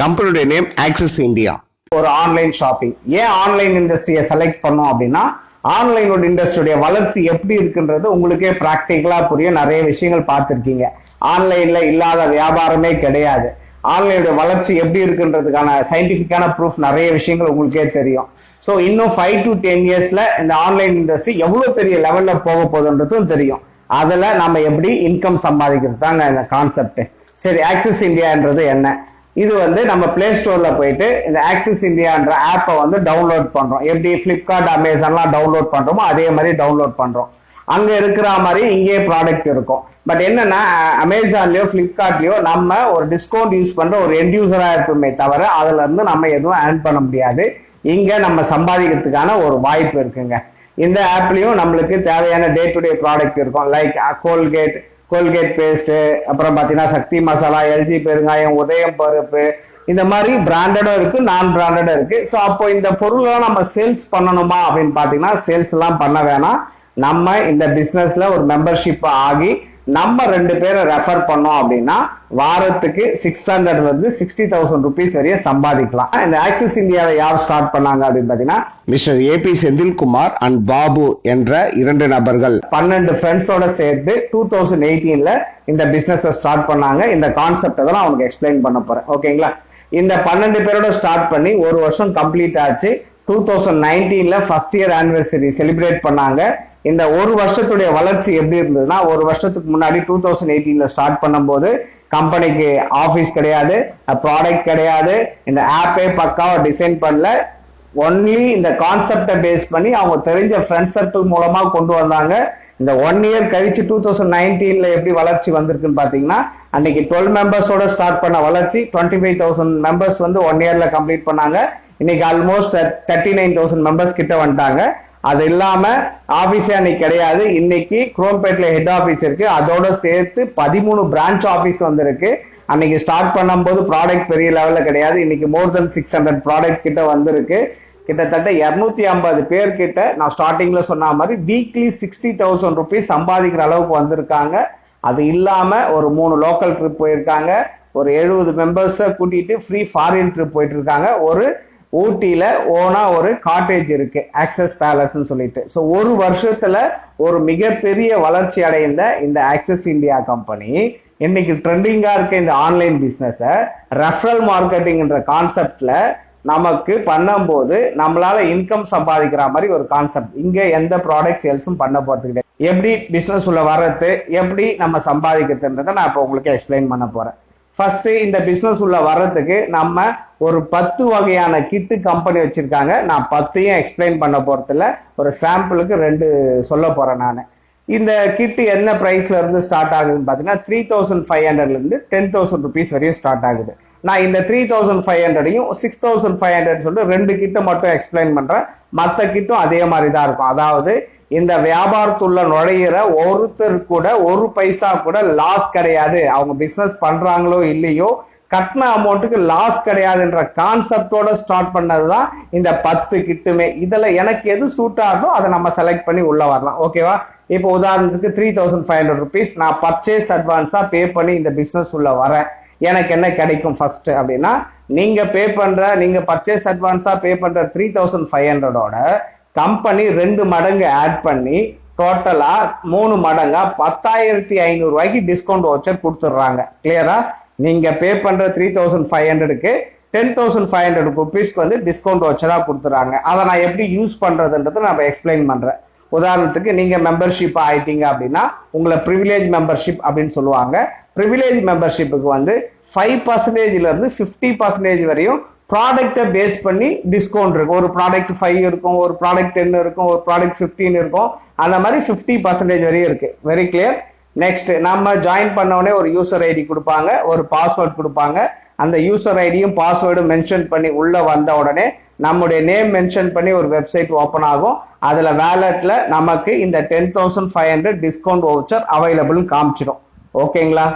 கம்பெனியுடைய name Axis India ஒரு online shopping ஏன் ஆன்லைன் இண்டஸ்ட்ரியை செலக்ட் பண்ணோம் அப்படின்னா ஆன்லைனோட இண்டஸ்ட்ரியுடைய வளர்ச்சி எப்படி இருக்குன்றது உங்களுக்கே ப்ராக்டிக்கலாக புரியும் நிறைய விஷயங்கள் பார்த்துருக்கீங்க. ஆன்லைன்ல இல்லாத வியாபாரமே கிடையாது. ஆன்லைனுடைய வளர்ச்சி எப்படி இருக்குன்றதுக்கான சயின்டிபிக்கான ப்ரூஃப் நிறைய விஷயங்கள் உங்களுக்கே தெரியும். ஸோ இன்னும் ஃபைவ் டு டென் இயர்ஸ்ல இந்த ஆன்லைன் இண்டஸ்ட்ரி எவ்வளோ பெரிய லெவல்ல போக போகுதுன்றதும் தெரியும். அதில் நம்ம எப்படி இன்கம் சம்பாதிக்கிறது தாங்க இந்த கான்செப்ட் சரி ஆக்சிஸ் இந்தியான்றது என்ன? இது வந்து நம்ம பிளே ஸ்டோர்ல போயிட்டு இந்த ஆக்சிஸ் இந்தியான்ற ஆப்பை வந்து டவுன்லோட் பண்றோம். எப்படி பிளிப்கார்ட் அமேசான்லாம் டவுன்லோட் பண்றோமோ அதே மாதிரி டவுன்லோட் பண்றோம். அங்க இருக்கிற மாதிரி இங்கேயே ப்ராடக்ட் இருக்கும். பட் என்னன்னா அமேசான்லயோ பிளிப்கார்ட்லயோ நம்ம ஒரு டிஸ்கவுண்ட் யூஸ் பண்ற ஒரு எண்ட் யூசரா இருப்போமே தவிர அதுல இருந்து நம்ம எதுவும் ஏர்ன் பண்ண முடியாது. இங்க நம்ம சம்பாதிக்கிறதுக்கான ஒரு வாய்ப்பு இருக்குங்க. இந்த ஆப்லயும் நம்மளுக்கு தேவையான டே டு டே ப்ராடக்ட் இருக்கும் like Colgate uh, Colgate paste அப்புறம் பாத்தீங்கன்னா சக்தி மசாலா எல்ஜி பெருங்காயம் உதயம் பருப்பு இந்த மாதிரி பிராண்டடும் இருக்கு நான் பிராண்டடும் இருக்கு. ஸோ அப்போ இந்த பொருள்லாம் நம்ம சேல்ஸ் பண்ணணுமா அப்படின்னு பாத்தீங்கன்னா சேல்ஸ் எல்லாம் பண்ண வேணாம். நம்ம இந்த பிசினஸ்ல ஒரு மெம்பர்ஷிப் ஆகி நம்ம ரெண்டு பேரை ரெஃபர் பண்ணோம் அப்படின்னா வாரத்துக்கு சிக்ஸ் ஹண்ட்ரட்ல இருந்து சிக்ஸ்டி தௌசண்ட் ருபீஸ் வரையும் சம்பாதிக்கலாம். இந்த ஆக்சிஸ் இந்தியாவை யார் ஸ்டார்ட் பண்ணாங்க அப்படின்னு பாத்தீங்கன்னா mister A B Senthilkumar and Babu என்ற இரண்டு நபர்கள். பன்னெண்டு ஃப்ரெண்ட்ஸோட சேர்த்து டூ தௌசண்ட் எயிட்டீன்ல இந்த பிசினஸ் ஸ்டார்ட் பண்ணாங்க. இந்த கான்செப்ட் தான் அவனுக்கு எக்ஸ்பிளைன் பண்ண போறேன். ஓகேங்களா இந்த பன்னெண்டு பேரோட ஸ்டார்ட் பண்ணி ஒரு வருஷம் கம்ப்ளீட் ஆச்சு. டூ தௌசண்ட் நைன்டீன்ல ஃபர்ஸ்ட் இயர் ஆனிவர்சரி செலிப்ரேட் பண்ணாங்க. இந்த ஒரு வருஷத்துடைய வளர்ச்சி எப்படி இருந்ததுன்னா ஒரு வருஷத்துக்கு முன்னாடி டூ தௌசண்ட் எயிட்டீன்ல ஸ்டார்ட் பண்ணும்போது கம்பெனிக்கு ஆஃபீஸ் கிடையாது ப்ராடக்ட் கிடையாது இந்த ஆப்பே பக்காவாக டிசைன் பண்ணல. ஒன்லி இந்த கான்செப்டை பேஸ் பண்ணி அவங்க தெரிஞ்ச ஃப்ரெண்ட் சர்க்கிள் மூலமாக கொண்டு வந்தாங்க. இந்த ஒன் இயர் கழிச்சு டூ தௌசண்ட் நைன்டீன்ல எப்படி வளர்ச்சி வந்திருக்குன்னு பாத்தீங்கன்னா அன்னைக்கு டுவெல் மெம்பர்ஸோட ஸ்டார்ட் பண்ண வளர்ச்சி டுவெண்ட்டி ஃபைவ் தௌசண்ட் மெம்பர்ஸ் வந்து ஒன் இயர்ல கம்ப்ளீட் பண்ணாங்க. இன்னைக்கு almost thirty nine thousand members கிட்ட வந்துட்டாங்க. அது இல்லாம ஆபீஸே அன்னைக்கு கிடையாது. இன்னைக்கு குரோம்பேட்ல ஹெட் ஆபீஸ் இருக்கு. அதோட சேர்த்து பதிமூணு பிரான்ச் ஆபீஸ் வந்திருக்கு. அன்னைக்கு ஸ்டார்ட் பண்ணும்போது ப்ராடக்ட் பெரிய லெவலில் கிடையாது. இன்னைக்கு more than six hundred product கிட்ட வந்திருக்கு. கிட்டத்தட்ட இரநூத்தி ஐம்பது பேர்கிட்ட நான் ஸ்டார்டிங்ல சொன்ன மாதிரி வீக்லி சிக்ஸ்டி தௌசண்ட் ருபீஸ் சம்பாதிக்கிற அளவுக்கு வந்திருக்காங்க. அது இல்லாம ஒரு மூணு லோக்கல் ட்ரிப் போயிருக்காங்க. ஒரு எழுபது மெம்பர்ஸை கூட்டிட்டு ஃப்ரீ ஃபாரின் ட்ரிப் போயிட்டு இருக்காங்க. ஒரு ஊட்டியில ஓனா ஒரு காட்டேஜ் இருக்கு ஆக்சஸ் பேலஸ்ன்னு சொல்லிட்டு. ஸோ ஒரு வருஷத்துல ஒரு மிகப்பெரிய வளர்ச்சி அடைந்த இந்த ஆக்சஸ் இந்தியா கம்பெனி இன்னைக்கு ட்ரெண்டிங்கா இருக்க இந்த ஆன்லைன் பிசினஸ ரெஃபரல் மார்க்கெட்டிங்ன்ற கான்செப்ட்ல நமக்கு பண்ணும்போது நம்மளால இன்கம் சம்பாதிக்கிற மாதிரி ஒரு கான்செப்ட் இங்க எந்த ப்ராடக்ட் சேல்ஸும் பண்ண போறது கிடையாது. எப்படி பிசினஸ் உள்ள வர்றது எப்படி நம்ம சம்பாதிக்கிறதுன்றதை நான் இப்போ உங்களுக்கு எக்ஸ்பிளைன் பண்ண போறேன். ஃபர்ஸ்ட் இந்த பிசினஸ் உள்ள வர்றதுக்கு நம்ம ஒரு பத்து வகையான கிட்டு கம்பெனி வச்சிருக்காங்க. நான் பத்தையும் எக்ஸ்பிளைன் பண்ண போறதில்ல. ஒரு சாம்பிளுக்கு ரெண்டு சொல்ல போறேன் நான். இந்த கிட்டு என்ன ப்ரைஸில் இருந்து ஸ்டார்ட் ஆகுதுன்னு பாத்தீங்கன்னா த்ரீ தௌசண்ட் ஃபைவ் ஹண்ட்ரட்ல இருந்து டென் தௌசண்ட் ருபீஸ் வரையும் ஸ்டார்ட் ஆகுது. நான் இந்த த்ரீ தௌசண்ட் ஃபைவ் ஹண்ட்ரடையும் சிக்ஸ் தௌசண்ட் ஃபைவ் ஹண்ட்ரட் சொல்லிட்டு ரெண்டு கிட்ட மட்டும் எக்ஸ்பிளைன் பண்றேன். மற்ற கிட்டும் அதே மாதிரி தான் இருக்கும். அதாவது இந்த வியாபாரத்துள்ள நுழையிற ஒருத்தர் கூட ஒரு பைசா கூட லாஸ் கிடையாது. அவங்க பிசினஸ் பண்றாங்களோ இல்லையோ கட்டின அமௌண்ட்டுக்கு லாஸ் கிடையாதுன்ற கான்செப்டோட ஸ்டார்ட் பண்ணது தான் இந்த பத்து கிட்டுமே. இதில் எனக்கு எது சூட் ஆகுதோ அதை நம்ம செலக்ட் பண்ணி உள்ளே வரலாம். ஓகேவா இப்போ உதாரணத்துக்கு three thousand five hundred rupees நான் பர்ச்சேஸ் அட்வான்ஸாக பே பண்ணி இந்த பிஸ்னஸ் உள்ள வரேன். எனக்கு என்ன கிடைக்கும் ஃபர்ஸ்ட் அப்படின்னா நீங்கள் பே பண்ணுற நீங்கள் பர்ச்சேஸ் அட்வான்ஸாக பே பண்ணுற த்ரீ தௌசண்ட் ஃபைவ் ஹண்ட்ரடோட கம்பெனி ரெண்டு மடங்கு ஆட் பண்ணி டோட்டலா மூணு மடங்கா பத்தாயிரத்தி ஐநூறு ரூபாய்க்கு டிஸ்கவுண்ட் வவுச்சர் கொடுத்துட்றாங்க. கிளியரா நீங்க பே பண்ற த்ரீ தௌசண்ட் ஃபைவ் ஹண்ட்ரடுக்கு டென் தௌசண்ட் ஃபைவ் ஹண்ட்ரட் ருபீஸ்க்கு வந்து டிஸ்கவுண்ட் வச்சரா கொடுத்துறாங்க அதை நான் எப்படி யூஸ் பண்றதுன்றதை நம்ம எக்ஸ்பிளைன் பண்றேன். உதாரணத்துக்கு நீங்க மெம்பர்ஷிப் ஆயிட்டீங்க அப்படின்னா உங்களை ப்ரிவிலேஜ் மெம்பர்ஷிப் அப்படின்னு சொல்லுவாங்க. ப்ரிவிலேஜ் மெம்பர்ஷிப்புக்கு வந்து ஃபைவ் பர்சன்டேஜ்ல இருந்து ஃபிஃப்டி பர்சன்டேஜ் வரையும் ப்ராடக்ட்டை பேஸ் பண்ணி டிஸ்கவுண்ட் இருக்கும். ஒரு ப்ராடக்ட் ஃபைவ் இருக்கும் ஒரு ப்ராடக்ட் டென் இருக்கும் ஒரு ப்ராடக்ட் ஃபிஃப்டீன் இருக்கும். அந்த மாதிரி ஃபிஃப்டி பர்சன்டேஜ் வரையும் இருக்கு. வெரி கிளியர் நெக்ஸ்ட் நம்ம ஜாயின் பண்ண உடனே ஒரு யூசர் ஐடி கொடுப்பாங்க ஒரு பாஸ்வேர்ட் கொடுப்பாங்க. அந்த யூசர் ஐடியும் பாஸ்வேர்டும் மென்ஷன் பண்ணி உள்ள வந்த உடனே நம்முடைய நேம் மென்ஷன் பண்ணி ஒரு வெப்சைட் ஓப்பன் ஆகும். அதுல வேலட்ல நமக்கு இந்த ten thousand five hundred discount voucher available காமிச்சிடும். ஓகேங்களா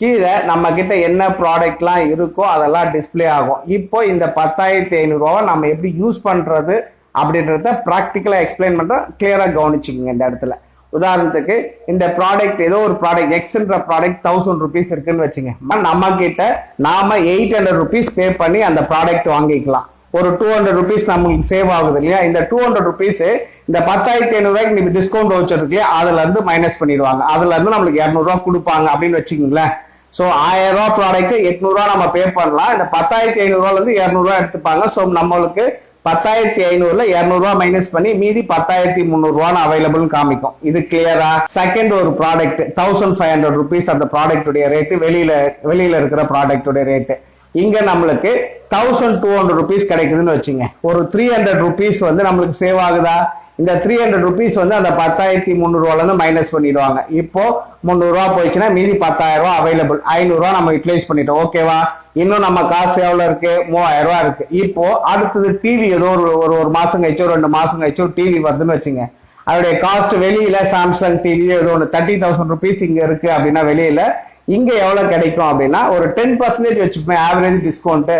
கீழே நம்ம கிட்ட என்ன ப்ராடக்ட்லாம் இருக்கோ அதெல்லாம் டிஸ்ப்ளே ஆகும். இப்போ இந்த பத்தாயிரத்தி ஐநூறுரூவா நம்ம எப்படி யூஸ் பண்ணுறது அப்படின்றத ப்ராக்டிக்கலாக எக்ஸ்பிளைன் பண்ணுறோம் கிளியராக கவனிச்சுக்கோங்க இந்த இடத்துல. உதாரணத்துக்கு இந்த ப்ராடக்ட் ஏதோ ஒரு ப்ராடக்ட் எக்ஸ்ன்ற ப்ராடக்ட் தௌசண்ட் ருபீஸ் இருக்குன்னு வச்சுங்க. நம்ம கிட்ட நாம எயிட் ஹண்ட்ரட் ருபீஸ் பே பண்ணி அந்த ப்ராடக்ட் வாங்கிக்கலாம். ஒரு டூ ஹண்ட்ரட் ருபீஸ் நம்மளுக்கு சேவ் ஆகுது இல்லையா? இந்த டூ ஹண்ட்ரட் ருபீஸ் இந்த பத்தாயிரத்தி ஐநூறுரூவாய்க்கு நீங்க டிஸ்கவுண்ட் வச்சர் இருக்கு அதுல இருந்து மைனஸ் பண்ணிடுவாங்க. அதுல இருந்து நம்மளுக்கு இரநூறுவா கொடுப்பாங்க அப்படின்னு வச்சுக்கோங்களேன். ஸோ ஆயிரம் ரூபா ப்ராடக்ட் எட்நூறுவா நம்ம பே பண்ணலாம். இந்த பத்தாயிரத்தி ஐநூறுவால இருந்து இரநூறுவா எடுத்துப்பாங்க. ஸோ நம்மளுக்கு பத்தாயிரத்தி ஐநூறுல இரநூறுவா மைனஸ் பண்ணி மீதி பத்தாயிரத்தி முந்நூறுவான்னு அவைலபிள் காமிக்கும். இது கிளியரா செகண்ட் ஒரு product thousand five hundred rupees அந்த ப்ராடக்ட்டுடைய ரேட்டு வெளியில வெளியில இருக்கிற ப்ராடக்ட்டுடைய ரேட்டு இங்க நம்மளுக்கு தௌசண்ட் டூ ஹண்ட்ரட் ருபீஸ் கிடைக்குதுன்னு வச்சுங்க. ஒரு த்ரீ ஹண்ட்ரட் ருபீஸ் வந்து நம்மளுக்கு சேவ் ஆகுதா? இந்த த்ரீ ஹண்ட்ரட் ருபீஸ் வந்து அந்த பத்தாயிரத்தி முந்நூறுவால இருந்து மைனஸ் பண்ணிடுவாங்க. இப்போ முந்நூறுரூவா போயிடுச்சுன்னா மீதி பத்தாயிரம் ரூபா அவைலபிள் ஐநூறுரூவா நம்ம யூட்டிலைஸ் பண்ணிட்டோம். ஓகேவா இன்னும் நம்ம காசு எவ்வளோ இருக்கு? மூவாயிரம் ரூபா இருக்கு. இப்போ அடுத்தது டிவி ஏதோ ஒரு ஒரு ஒரு மாசம் கழிச்சோ ரெண்டு மாசம் கழிச்சோ டிவி வருதுன்னு வச்சுங்க. அதோடைய காஸ்ட் வெளியில சாம்சங் டிவி ஏதோ ஒன்று தேர்ட்டி தௌசண்ட் ருபீஸ் இங்க இருக்கு அப்படின்னா வெளியில இங்க எவ்வளவு கிடைக்கும் அப்படின்னா ஒரு டென் பர்சன்டேஜ் வச்சுப்பேன் ஆவரேஜ் டிஸ்கவுண்ட்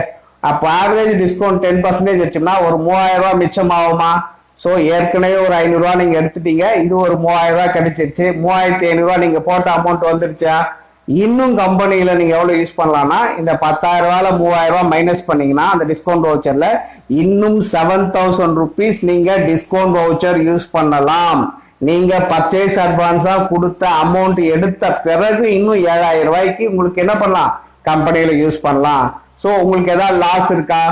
அப்போ ஆவரேஜ் டிஸ்கவுண்ட் டென் பர்சன்டேஜ் வச்சோம்னா ஒரு மூவாயிரம் ரூபாய் மிச்சம் ஆகுமா? ஸோ ஏற்கனவே ஒரு ஐநூறுரூவா நீங்க எடுத்துட்டீங்க. இது ஒரு மூவாயிரம் ரூபாய் கிடைச்சிருச்சு. மூவாயிரத்தி ஐநூறுரூவா நீங்க போட்ட அமௌண்ட் வந்துருச்சா? இன்னும் கம்பெனியில நீங்க எவ்வளவு யூஸ் பண்ணலாம்னா இந்த பத்தாயிரம் ரூபாயில மூவாயிரம் ரூபாய் மைனஸ் பண்ணீங்கன்னா அந்த டிஸ்கவுண்ட் வவுச்சர்ல இன்னும் செவன் தௌசண்ட் ருபீஸ் நீங்க டிஸ்கவுண்ட் வவுச்சர் யூஸ் பண்ணலாம். நீங்க பர்ச்சேஸ் அட்வான்ஸா கொடுத்த அமௌண்ட் எடுத்த பிறகு இன்னும் ஏழாயிரம் ரூபாய்க்கு உங்களுக்கு என்ன பண்ணலாம்? கம்பெனியில யூஸ் பண்ணலாம். சோ உங்களுக்கு ஏதாவது லாஸ் இருக்கா?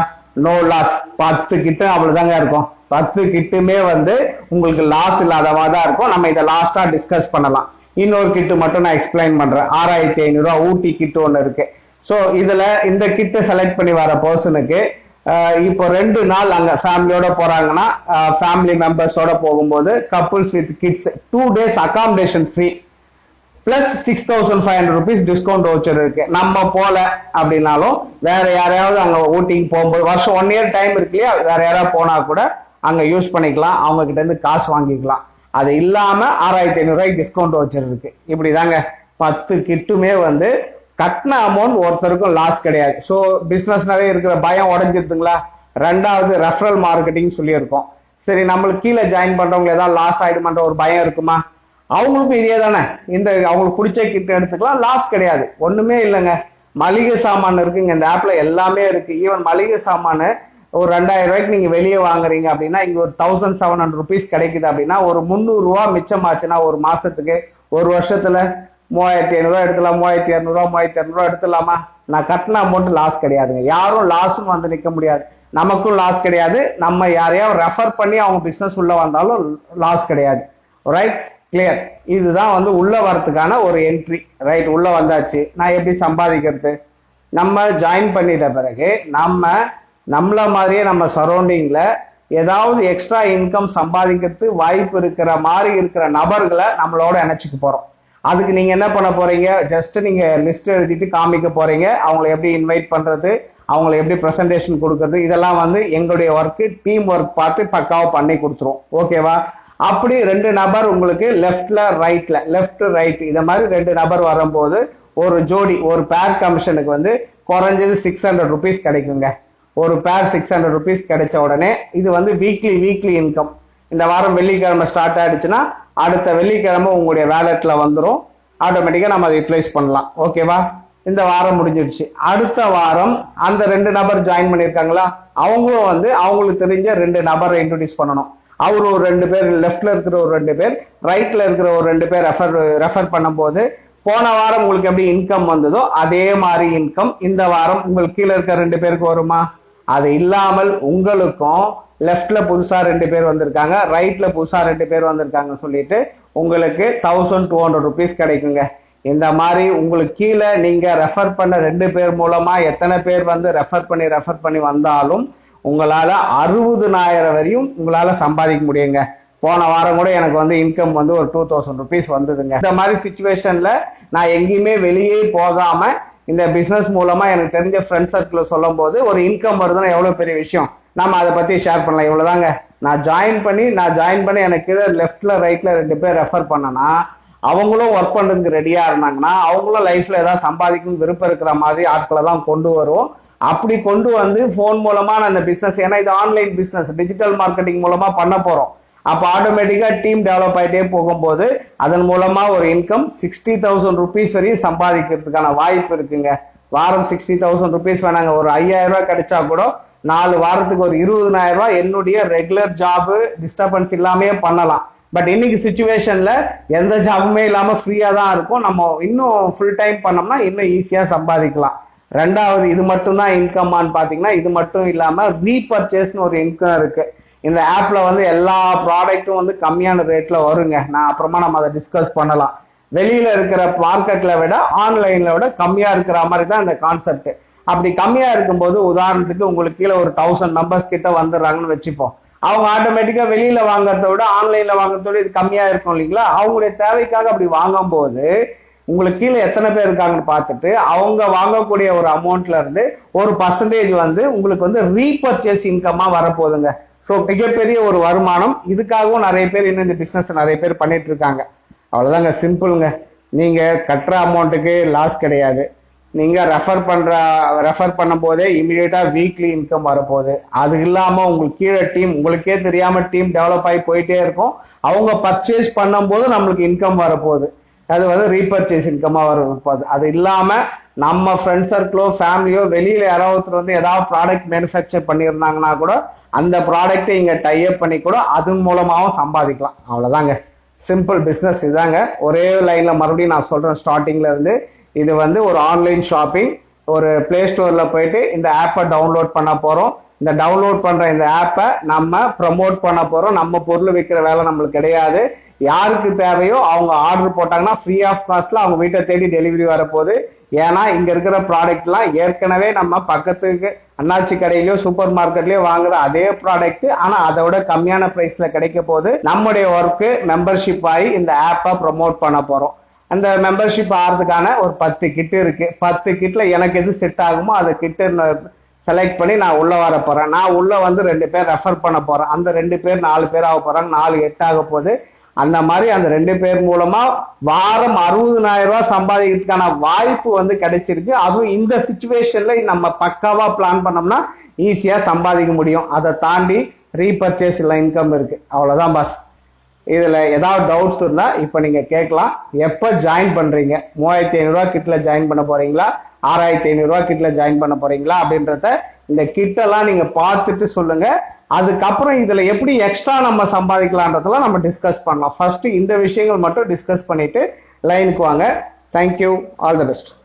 நோ லாஸ் பத்து கிட்ட அவ்வளவுதாங்க இருக்கும். பத்து கிட்டுமே வந்து உங்களுக்கு லாஸ் இல்லாதவா தான் இருக்கும். நம்ம இதை லாஸ்டா டிஸ்கஸ் பண்ணலாம். இன்னொரு கிட்டு மட்டும் நான் எக்ஸ்பிளைன் பண்றேன். ஆறாயிரத்தி ஐநூறு ரூபா ஊட்டி கிட்டு ஒன்று இருக்கு. ஸோ இதுல இந்த கிட்டு செலக்ட் பண்ணி வர பர்சனுக்கு இப்போ ரெண்டு நாள் அங்க ஃபேமிலியோட போறாங்கன்னா ஃபேமிலி மெம்பர்ஸோட போகும்போது couples with kids two days accommodation free plus six thousand five hundred rupees discount voucher இருக்கு. நம்ம போல அப்படின்னாலும் வேற யாரையாவது அங்க ஊட்டிங் போகும்போது வருஷம் ஒன் இயர் டைம் இருக்கு இல்லையா? வேற யாராவது போனா கூட அங்க யூஸ் பண்ணிக்கலாம். அவங்க கிட்ட இருந்து காசு வாங்கிக்கலாம். அது இல்லாம ஆறாயிரத்தி ஐநூறு ரூபாய்க்கு டிஸ்கவுண்ட் வச்சர் இருக்கு. இப்படிதாங்க பத்து கிட்டுமே வந்து கட்டின அமௌண்ட் ஒருத்தருக்கும் லாஸ் கிடையாது. ஸோ பிஸ்னஸ்னாலே இருக்கிற பயம் உடஞ்சிருதுங்களா? ரெண்டாவது ரெஃபரல் மார்க்கெட்டிங் சொல்லியிருக்கோம். சரி நம்மளுக்கு கீழே ஜாயின் பண்றவங்க ஏதாவது லாஸ் ஆயிடுமான்ற ஒரு பயம் இருக்குமா? அவங்களுக்கும் இதே தானே. இந்த அவங்களுக்கு பிடிச்ச கிட்ட எடுத்துக்கலாம் லாஸ் கிடையாது. ஒண்ணுமே இல்லைங்க. மளிகை சாமான் இருக்குங்க. இந்த ஆப்ல எல்லாமே இருக்கு. ஈவன் மளிகை சாமான் ஒரு ரெண்டாயிரம் ரூபாய்க்கு நீங்க வெளியே வாங்குறீங்க அப்படின்னா இங்க ஒரு தௌசண்ட் செவன் ஹண்ட்ரட் ருபீஸ் கிடைக்குது அப்படின்னா ஒரு முந்நூறு ரூபா மிச்சமாச்சுன்னா ஒரு மாசத்துக்கு ஒரு வருஷத்துல மூவாயிரத்தி ஐநூறுரூவா எடுக்கலாம் மூவாயிரத்தி இரநூறுவா மூவாயிரத்தி இரநூறுவா எடுத்துடலாமா? நான் கட்டின அமௌண்ட் லாஸ் கிடையாதுங்க. யாரும் லாஸும் வந்து நிற்க முடியாது. நமக்கும் லாஸ் கிடையாது. நம்ம யாரையாவது ரெஃபர் பண்ணி அவங்க பிஸ்னஸ் உள்ள வந்தாலும் லாஸ் கிடையாது. ரைட் கிளியர் இதுதான் வந்து உள்ள வரத்துக்கான ஒரு என்ட்ரி ரைட் உள்ள வந்தாச்சு. நான் எப்படி சம்பாதிக்கிறது? நம்ம ஜாயின் பண்ணிட்ட பிறகு நம்ம நம்மள மாதிரியே நம்ம சரௌண்டிங்ல ஏதாவது எக்ஸ்ட்ரா இன்கம் சம்பாதிக்கிறதுக்கு வாய்ப்பு இருக்கிற மாதிரி இருக்கிற நபர்களை நம்மளோட இணைச்சிக்க போறோம். அதுக்கு நீங்க என்ன பண்ண போறீங்க? ஜஸ்ட் நீங்க லிஸ்ட் எழுதிட்டு காமிக்க போறீங்க. அவங்களை எப்படி இன்வைட் பண்றது? அவங்களை எப்படி ப்ரெசன்டேஷன் கொடுக்கறது? இதெல்லாம் வந்து எங்களுடைய ஒர்க்கு டீம் ஒர்க் பார்த்து பக்காவாக பண்ணி கொடுத்துரும். ஓகேவா அப்படி ரெண்டு நபர் உங்களுக்கு லெஃப்ட்ல ரைட்ல லெஃப்ட் ரைட் இந்த மாதிரி ரெண்டு நபர் வரும்போது ஒரு ஜோடி ஒரு பேர் கமிஷனுக்கு வந்து குறைஞ்சது சிக்ஸ் ஹண்ட்ரட் ருபீஸ் கிடைக்குங்க. ஒரு பேர் சிக்ஸ் ஹண்ட்ரட் ருபீஸ் கிடைச்ச உடனே இது வந்து வீக்லி வீக்லி இன்கம் இந்த வாரம் வெள்ளிக்கிழமை ஸ்டார்ட் ஆயிடுச்சுன்னா அடுத்த வெள்ளிக்கிழமை உங்களுடைய வேலெட்டில் வந்துடும் ஆட்டோமேட்டிக்காக நம்ம அதை யூட்டிலைஸ் பண்ணலாம். ஓகேவா இந்த வாரம் முடிஞ்சிருச்சு. அடுத்த வாரம் அந்த ரெண்டு நபர் ஜாயின் பண்ணியிருக்காங்களா அவங்களும் வந்து அவங்களுக்கு தெரிஞ்ச ரெண்டு நபரை இன்ட்ரடியூஸ் பண்ணணும். அவர் ஒரு ரெண்டு பேர் லெஃப்ட்ல இருக்கிற ஒரு ரெண்டு பேர் ரைட்ல இருக்கிற ஒரு ரெண்டு பேர் ரெஃபர் ரெஃபர் பண்ணும்போது போன வாரம் உங்களுக்கு எப்படி இன்கம் வந்ததோ அதே மாதிரி இன்கம் இந்த வாரம் உங்களுக்கு கீழே இருக்க ரெண்டு பேருக்கு வருமா? அது இல்லாமல் உங்களுக்கும் லெஃப்ட்ல புதுசா ரெண்டு பேர் வந்திருக்காங்க ரைட்ல புதுசா ரெண்டு பேர் வந்திருக்காங்க சொல்லிட்டு உங்களுக்கு தௌசண்ட் டூ ஹண்ட்ரட் ருபீஸ் கிடைக்குங்க. இந்த மாதிரி உங்களுக்கு கீழே நீங்க ரெஃபர் பண்ண ரெண்டு பேர் மூலமா எத்தனை பேர் வந்து ரெஃபர் பண்ணி ரெஃபர் பண்ணி வந்தாலும் உங்களால அறுபதுனாயிரம் வரையும் உங்களால சம்பாதிக்க முடியுங்க. போன வாரம் கூட எனக்கு வந்து இன்கம் வந்து ஒரு டூ தௌசண்ட் ருபீஸ் வந்ததுங்க. இந்த மாதிரி சுச்சுவேஷன்ல நான் எங்கேயுமே வெளியே போகாம இந்த பிஸ்னஸ் மூலமா எனக்கு தெரிஞ்ச ஃப்ரெண்ட் சர்க்கிள் சொல்லும் போது ஒரு இன்கம் வருதுன்னா எவ்வளவு பெரிய விஷயம்? நம்ம அதை பத்தி ஷேர் பண்ணலாம். இவ்வளவுதாங்க. நான் ஜாயின் பண்ணி நான் ஜாயின் பண்ணி எனக்கு லெஃப்ட்ல ரைட்ல ரெண்டு பேர் ரெஃபர் பண்ணனா அவங்களும் ஒர்க் பண்றதுக்கு ரெடியா இருந்தாங்கன்னா அவங்களும் லைஃப்ல ஏதாவது சம்பாதிக்கணும் விருப்பம் இருக்கிற மாதிரி ஆட்களை தான் கொண்டு வரும். அப்படி கொண்டு வந்து ஃபோன் மூலமா நான் இந்த பிசினஸ் ஏன்னா இது ஆன்லைன் பிசினஸ் டிஜிட்டல் மார்க்கெட்டிங் மூலமா பண்ண போறோம். அப்போ ஆட்டோமேட்டிக்காக டீம் டெவலப் ஆகிட்டே போகும்போது அதன் மூலமாக ஒரு இன்கம் சிக்ஸ்டி தௌசண்ட் ருபீஸ் வரையும் சம்பாதிக்கிறதுக்கான வாய்ப்பு இருக்குங்க. வாரம் சிக்ஸ்டி தௌசண்ட் ருபீஸ் வேணாங்க. ஒரு ஐயாயிரம் ரூபாய் கிடைச்சா கூட நாலு வாரத்துக்கு ஒரு இருபதனாயிரம் ரூபாய் என்னுடைய ரெகுலர் ஜாபு டிஸ்டர்பன்ஸ் இல்லாமே பண்ணலாம். பட் இன்னைக்கு சுச்சுவேஷன்ல எந்த ஜாபுமே இல்லாமல் ஃப்ரீயாக தான் இருக்கும். நம்ம இன்னும் ஃபுல் டைம் பண்ணோம்னா இன்னும் ஈஸியாக சம்பாதிக்கலாம். ரெண்டாவது இது மட்டும் தான் இன்கம்மான்னு பார்த்தீங்கன்னா இது மட்டும் இல்லாமல் ரீபர்ச்சேஸ்னு ஒரு இன்கம் இருக்குது இந்த ஆப்ல வந்து எல்லா ப்ராடக்ட்டும் வந்து கம்மியான ரேட்ல வருங்க. நான் அப்புறமா நம்ம அதை டிஸ்கஸ் பண்ணலாம். வெளியில இருக்கிற மார்க்கெட்ல விட ஆன்லைன்ல விட கம்மியா இருக்கிற மாதிரி தான் இந்த கான்செப்ட் அப்படி கம்மியா இருக்கும்போது உதாரணத்துக்கு உங்களுக்கு கீழே ஒரு தௌசண்ட் மெம்பர்ஸ் கிட்ட வந்துடுறாங்கன்னு வச்சுப்போம். அவங்க ஆட்டோமேட்டிக்கா வெளியில வாங்குறத விட ஆன்லைன்ல வாங்குறத விட இது கம்மியா இருக்கும் இல்லைங்களா? அவங்களுடைய தேவைக்காக அப்படி வாங்கும்போது உங்களுக்கு கீழே எத்தனை பேர் இருக்காங்கன்னு பார்த்துட்டு அவங்க வாங்கக்கூடிய ஒரு அமௌண்ட்ல இருந்து ஒரு பர்சன்டேஜ் வந்து உங்களுக்கு வந்து ரீபர்ச்சேஸ் இன்கமா வரப்போகுதுங்க. ஸோ மிகப்பெரிய ஒரு வருமானம். இதுக்காகவும் நிறைய பேர் இன்னும் இந்த பிஸ்னஸ் நிறைய பேர் பண்ணிட்டு இருக்காங்க. அவ்வளோதாங்க சிம்பிளுங்க நீங்க கட்டுற அமௌண்ட்டுக்கு லாஸ் கிடையாது. நீங்க ரெஃபர் பண்ற ரெஃபர் பண்ணும் போதே இமீடியட்டா வீக்லி இன்கம் வரப்போகுது. அது இல்லாம உங்களுக்கு கீழே டீம் உங்களுக்கே தெரியாம டீம் டெவலப் ஆகி போயிட்டே இருக்கும். அவங்க பர்ச்சேஸ் பண்ணும்போது நம்மளுக்கு இன்கம் வரப்போகுது. அது வந்து ரீபர்ச்சேஸ் இன்கமா வரப்போகுது. அது இல்லாம நம்ம ஃப்ரெண்ட் சர்க்கிளோ ஃபேமிலியோ வெளியில யாராவது வந்து ஏதாவது ப்ராடக்ட் மேனுஃபேக்சர் பண்ணியிருந்தாங்கன்னா கூட அந்த ப்ராடக்ட்டை இங்க டைப் பண்ணி கூட அதன் மூலமாகவும் சம்பாதிக்கலாம். அவ்வளவுதாங்க. சிம்பிள் பிஸ்னஸ் இதாங்க. ஒரே லைன்ல மறுபடியும் நான் சொல்றேன் ஸ்டார்டிங்ல இருந்து. இது வந்து ஒரு ஆன்லைன் ஷாப்பிங் ஒரு பிளே ஸ்டோர்ல போயிட்டு இந்த ஆப்பை டவுன்லோட் பண்ண போறோம். இந்த டவுன்லோட் பண்ற இந்த ஆப்பை நம்ம ப்ரமோட் பண்ண போறோம். நம்ம பொருள் விற்கிற வேலை நம்மளுக்கு கிடையாது. யாருக்கு தேவையோ அவங்க ஆர்டர் போட்டாங்கன்னா ஃப்ரீ ஆஃப் காஸ்ட்ல அவங்க வீட்டை தேடி டெலிவரி வரப்போகுது. ஏன்னா இங்க இருக்கிற ப்ராடக்ட்லாம் ஏற்கனவே நம்ம பக்கத்துக்கு அண்ணாச்சி கடையிலயோ சூப்பர் மார்க்கெட்லயோ வாங்குற அதே ப்ராடக்ட் ஆனா அதை விட கம்மியான பிரைஸ்ல கிடைக்க போது நம்முடைய ஒர்க்கு மெம்பர்ஷிப் ஆகி இந்த ஆப்பை ப்ரமோட் பண்ண போறோம். அந்த மெம்பர்ஷிப் ஆகிறதுக்கான ஒரு பத்து கிட் இருக்கு. பத்து கிட்ல எனக்கு எது செட் ஆகுமோ அதை கிட்டு செலக்ட் பண்ணி நான் உள்ள வர போறேன். நான் உள்ள வந்து ரெண்டு பேர் ரெஃபர் பண்ண போறேன். அந்த ரெண்டு பேர் நாலு பேர் ஆக போறாங்க. நாலு எட்டு ஆக போகுது. அந்த மாதிரி அந்த ரெண்டு பேர் மூலமா வாரம் அறுபதனாயிரம் ரூபாய் சம்பாதிக்கிறதுக்கான வாய்ப்பு வந்து கிடைச்சிருக்கு. அதுவும் இந்த சுச்சுவேஷன்ல நம்ம பக்காவா பிளான் பண்ணோம்னா ஈஸியா சம்பாதிக்க முடியும். அதை தாண்டி ரீபர்ச்சேஸ் இல்லை இன்கம் இருக்கு. அவ்வளவுதான் பாஸ் இதுல ஏதாவது டவுட்ஸ் இருந்தா இப்ப நீங்க கேட்கலாம். எப்ப ஜாயின் பண்றீங்க? மூவாயிரத்தி ஐநூறுரூவா கிட்டில் கிட்ல ஜாயின் பண்ண போறீங்களா? ஆறாயிரத்தி ஐநூறுரூவா ரூபாய் கிட்ல ஜாயின் பண்ண போறீங்களா? அப்படின்றத இந்த கிட்டெல்லாம் நீங்க பார்த்துட்டு சொல்லுங்க. அதுக்கப்புறம் இதுல எப்படி எக்ஸ்ட்ரா நம்ம சம்பாதிக்கலான்றதெல்லாம் நம்ம டிஸ்கஸ் பண்ணலாம். ஃபர்ஸ்ட் இந்த விஷயங்கள் மட்டும் டிஸ்கஸ் பண்ணிட்டு லைனுக்கு வாங்க. Thank you all the best